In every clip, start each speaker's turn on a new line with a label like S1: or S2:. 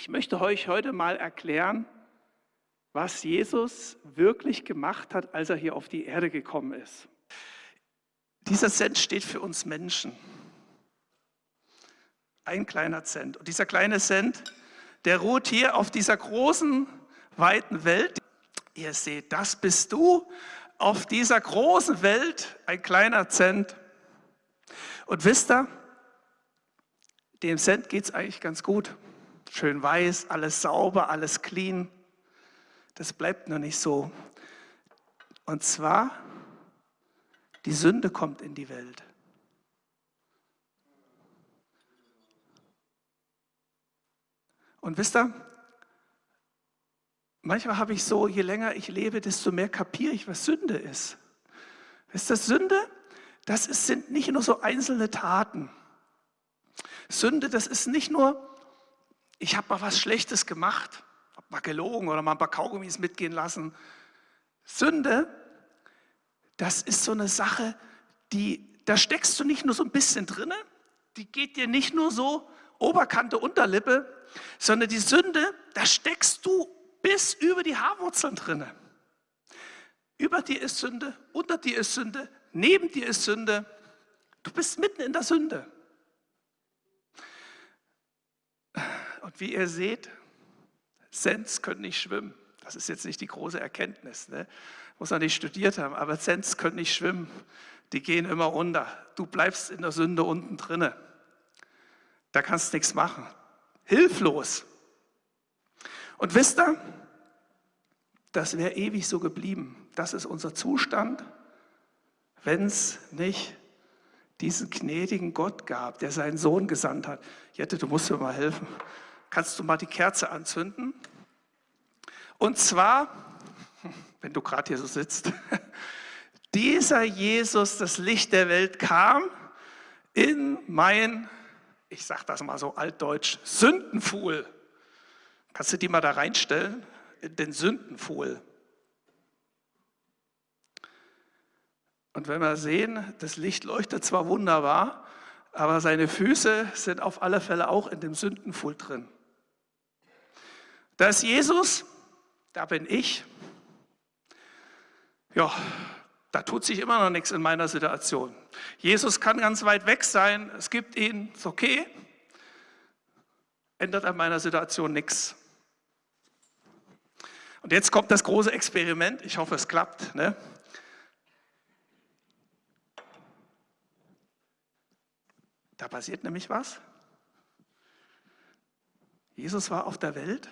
S1: Ich möchte euch heute mal erklären, was Jesus wirklich gemacht hat, als er hier auf die Erde gekommen ist. Dieser Cent steht für uns Menschen. Ein kleiner Cent. Und dieser kleine Cent, der ruht hier auf dieser großen, weiten Welt. Ihr seht, das bist du auf dieser großen Welt, ein kleiner Cent. Und wisst ihr, dem Cent geht es eigentlich ganz gut. Schön weiß, alles sauber, alles clean. Das bleibt noch nicht so. Und zwar, die Sünde kommt in die Welt. Und wisst ihr, manchmal habe ich so, je länger ich lebe, desto mehr kapiere ich, was Sünde ist. Wisst ihr, Sünde, das ist, sind nicht nur so einzelne Taten. Sünde, das ist nicht nur, ich habe mal was Schlechtes gemacht, habe mal gelogen oder mal ein paar Kaugummis mitgehen lassen. Sünde, das ist so eine Sache, die, da steckst du nicht nur so ein bisschen drinne, die geht dir nicht nur so Oberkante, Unterlippe, sondern die Sünde, da steckst du bis über die Haarwurzeln drinne. Über dir ist Sünde, unter dir ist Sünde, neben dir ist Sünde. Du bist mitten in der Sünde. Und wie ihr seht, Sens können nicht schwimmen. Das ist jetzt nicht die große Erkenntnis, ne? muss man nicht studiert haben, aber Sens können nicht schwimmen. Die gehen immer unter. Du bleibst in der Sünde unten drinne. Da kannst du nichts machen. Hilflos. Und wisst ihr, das wäre ewig so geblieben. Das ist unser Zustand, wenn es nicht diesen gnädigen Gott gab, der seinen Sohn gesandt hat. Jette, du musst mir mal helfen. Kannst du mal die Kerze anzünden? Und zwar, wenn du gerade hier so sitzt, dieser Jesus, das Licht der Welt, kam in mein ich sage das mal so altdeutsch, Sündenfuhl. Kannst du die mal da reinstellen? Den Sündenfuhl. Und wenn wir sehen, das Licht leuchtet zwar wunderbar, aber seine Füße sind auf alle Fälle auch in dem Sündenfuhl drin. Da ist Jesus, da bin ich. Ja, da tut sich immer noch nichts in meiner Situation. Jesus kann ganz weit weg sein, es gibt ihn, ist okay, ändert an meiner Situation nichts. Und jetzt kommt das große Experiment, ich hoffe es klappt. Ne? Da passiert nämlich was. Jesus war auf der Welt.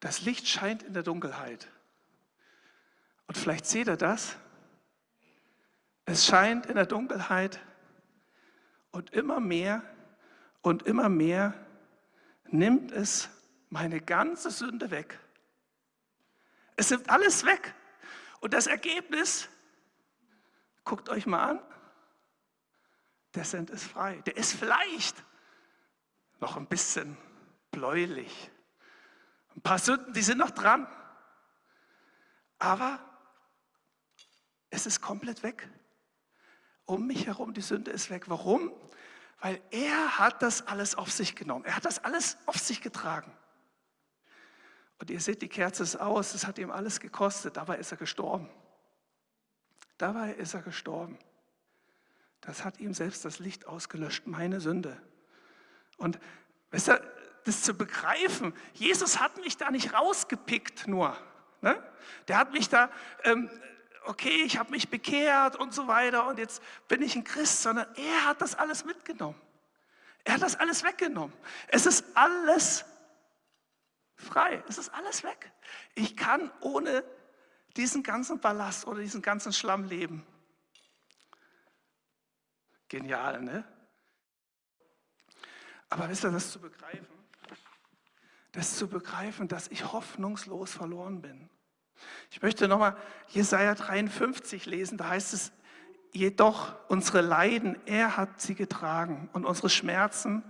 S1: Das Licht scheint in der Dunkelheit. Und vielleicht seht ihr das. Es scheint in der Dunkelheit und immer mehr und immer mehr nimmt es meine ganze Sünde weg. Es nimmt alles weg. Und das Ergebnis, guckt euch mal an, der Send ist frei. Der ist vielleicht noch ein bisschen bläulich. Ein paar Sünden, die sind noch dran. Aber es ist komplett weg. Um mich herum, die Sünde ist weg. Warum? Weil er hat das alles auf sich genommen. Er hat das alles auf sich getragen. Und ihr seht, die Kerze ist aus, es hat ihm alles gekostet. Dabei ist er gestorben. Dabei ist er gestorben. Das hat ihm selbst das Licht ausgelöscht, meine Sünde. Und weißt du, das zu begreifen, Jesus hat mich da nicht rausgepickt nur. Ne? Der hat mich da ähm, okay, ich habe mich bekehrt und so weiter und jetzt bin ich ein Christ, sondern er hat das alles mitgenommen. Er hat das alles weggenommen. Es ist alles frei. Es ist alles weg. Ich kann ohne diesen ganzen Ballast oder diesen ganzen Schlamm leben. Genial, ne? Aber wisst ihr, das zu begreifen, das zu begreifen, dass ich hoffnungslos verloren bin. Ich möchte nochmal Jesaja 53 lesen, da heißt es, jedoch unsere Leiden, er hat sie getragen und unsere Schmerzen,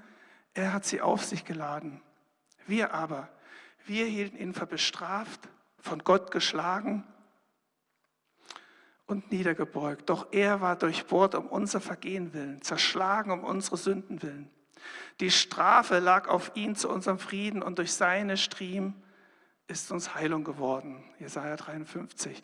S1: er hat sie auf sich geladen. Wir aber, wir hielten ihn für bestraft, von Gott geschlagen und niedergebeugt. Doch er war durchbohrt um unser Vergehen willen, zerschlagen um unsere Sünden willen. Die Strafe lag auf ihn zu unserem Frieden und durch seine Striemen ist uns Heilung geworden. Jesaja 53.